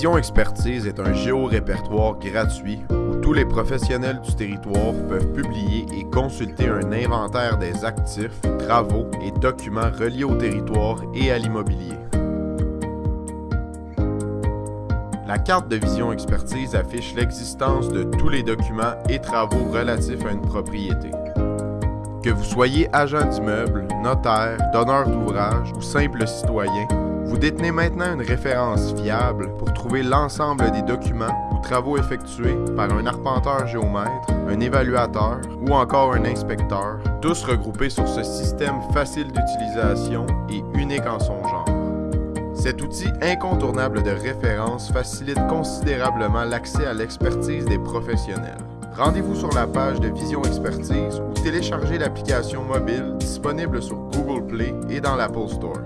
Vision Expertise est un géorépertoire gratuit où tous les professionnels du territoire peuvent publier et consulter un inventaire des actifs, travaux et documents reliés au territoire et à l'immobilier. La carte de Vision Expertise affiche l'existence de tous les documents et travaux relatifs à une propriété. Que vous soyez agent d'immeuble, notaire, donneur d'ouvrage ou simple citoyen, vous détenez maintenant une référence fiable pour trouver l'ensemble des documents ou travaux effectués par un arpenteur géomètre, un évaluateur ou encore un inspecteur, tous regroupés sur ce système facile d'utilisation et unique en son genre. Cet outil incontournable de référence facilite considérablement l'accès à l'expertise des professionnels. Rendez-vous sur la page de Vision Expertise ou téléchargez l'application mobile disponible sur Google Play et dans l'Apple Store.